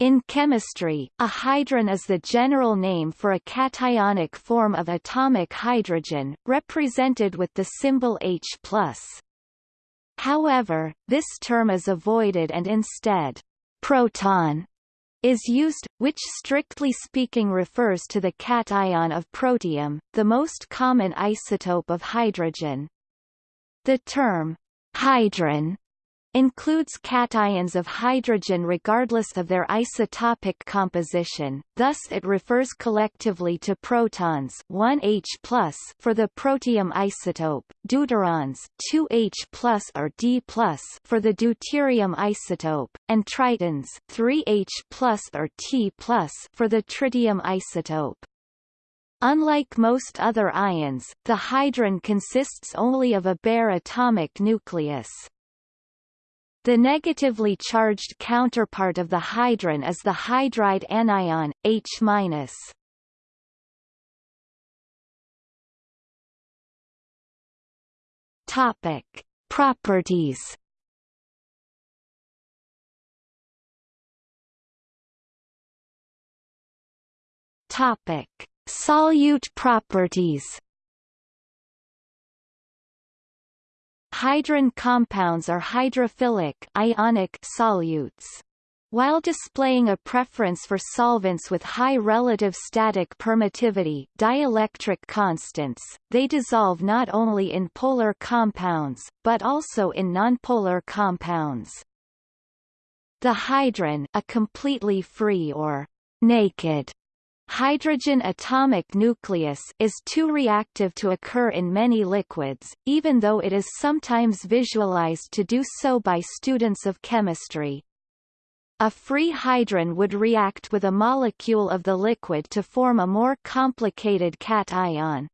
In chemistry, a hydron is the general name for a cationic form of atomic hydrogen, represented with the symbol H+. However, this term is avoided and instead, proton is used, which strictly speaking refers to the cation of protium, the most common isotope of hydrogen. The term hydron includes cations of hydrogen regardless of their isotopic composition, thus it refers collectively to protons 1H for the protium isotope, deuterons 2H or D for the deuterium isotope, and tritons 3H or T for the tritium isotope. Unlike most other ions, the hydron consists only of a bare atomic nucleus. The negatively charged counterpart of the hydron is the hydride anion, H-. Topic: Properties. Topic: Solute properties. Hydron compounds are hydrophilic ionic solutes. While displaying a preference for solvents with high relative static permittivity dielectric constants, they dissolve not only in polar compounds, but also in nonpolar compounds. The hydron a completely free or naked Hydrogen atomic nucleus is too reactive to occur in many liquids, even though it is sometimes visualized to do so by students of chemistry. A free hydron would react with a molecule of the liquid to form a more complicated cation.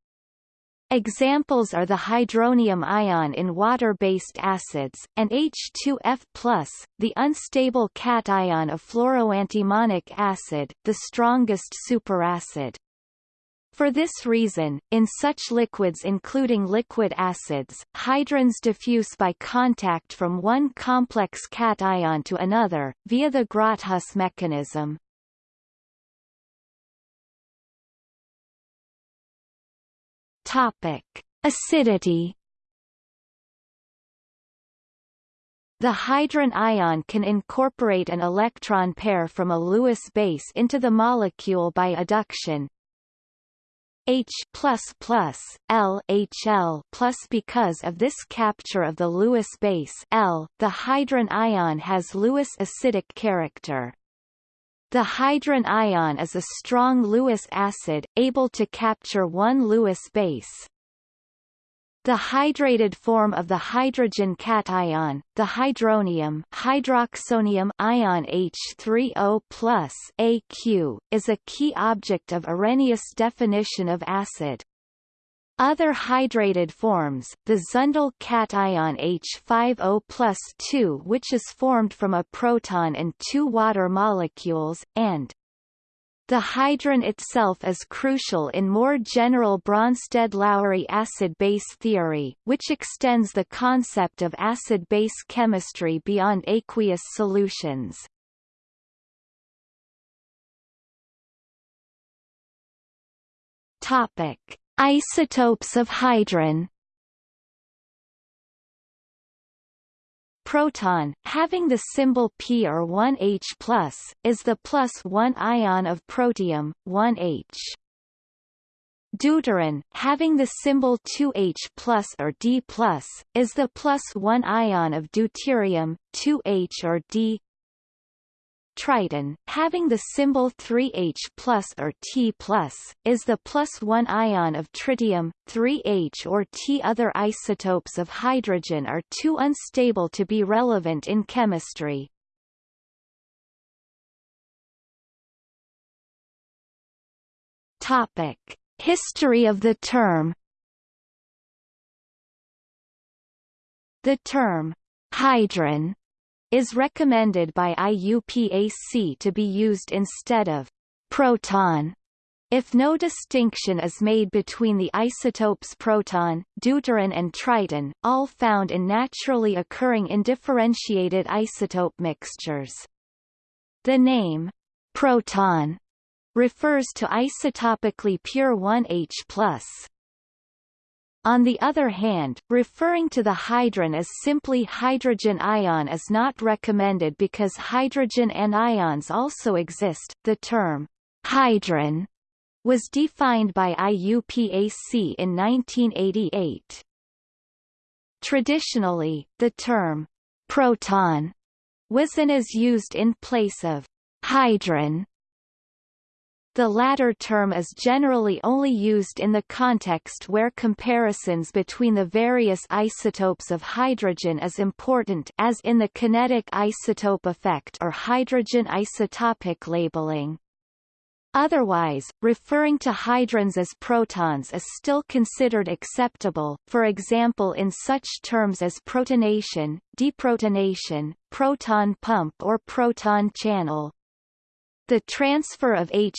Examples are the hydronium ion in water-based acids, and H2F+, the unstable cation of fluoroantimonic acid, the strongest superacid. For this reason, in such liquids including liquid acids, hydrons diffuse by contact from one complex cation to another, via the Grotthuss mechanism. Topic: Acidity. The hydron ion can incorporate an electron pair from a Lewis base into the molecule by adduction. H plus plus L HL plus because of this capture of the Lewis base L, the hydron ion has Lewis acidic character. The hydron ion is a strong Lewis acid, able to capture one Lewis base. The hydrated form of the hydrogen cation, the hydronium, hydroxonium ion H3O AQ, is a key object of Arrhenius' definition of acid. Other hydrated forms, the Zundel cation H5O plus 2 which is formed from a proton and two water molecules, and the hydron itself is crucial in more general Bronsted-Lowry acid-base theory, which extends the concept of acid-base chemistry beyond aqueous solutions. Topic: Isotopes of hydron Proton, having the symbol P or 1H+, is the plus 1 ion of protium, 1H. Deuteron, having the symbol 2H or D+, is the plus 1 ion of deuterium, 2H or D triton, having the symbol 3H or T is the plus 1 ion of tritium, 3H or T. Other isotopes of hydrogen are too unstable to be relevant in chemistry. Topic. History of the term The term hydron is recommended by IUPAC to be used instead of proton if no distinction is made between the isotopes proton, deuteron and triton, all found in naturally occurring indifferentiated isotope mixtures. The name, proton, refers to isotopically pure 1H+. On the other hand, referring to the hydron as simply hydrogen ion is not recommended because hydrogen anions also exist. The term hydron was defined by IUPAC in 1988. Traditionally, the term proton was and is used in place of hydron the latter term is generally only used in the context where comparisons between the various isotopes of hydrogen is important as in the kinetic isotope effect or hydrogen isotopic labeling. Otherwise, referring to hydrons as protons is still considered acceptable, for example in such terms as protonation, deprotonation, proton pump or proton channel. The transfer of H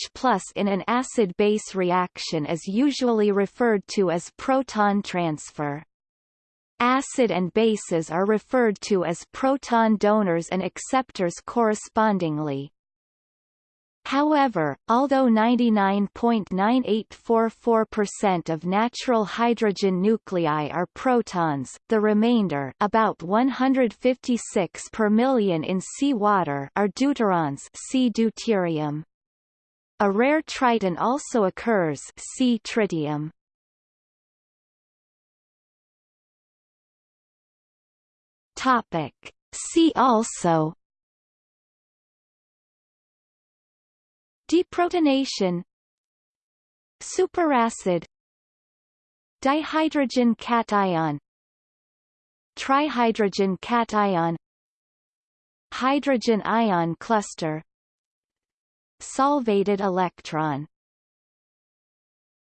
in an acid-base reaction is usually referred to as proton transfer. Acid and bases are referred to as proton donors and acceptors correspondingly. However, although 99.9844% of natural hydrogen nuclei are protons, the remainder about 156 per million in seawater are deuterons see deuterium. A rare triton also occurs see tritium. Topic. See also Deprotonation. Superacid. Dihydrogen cation. Trihydrogen cation. Hydrogen ion cluster. Solvated electron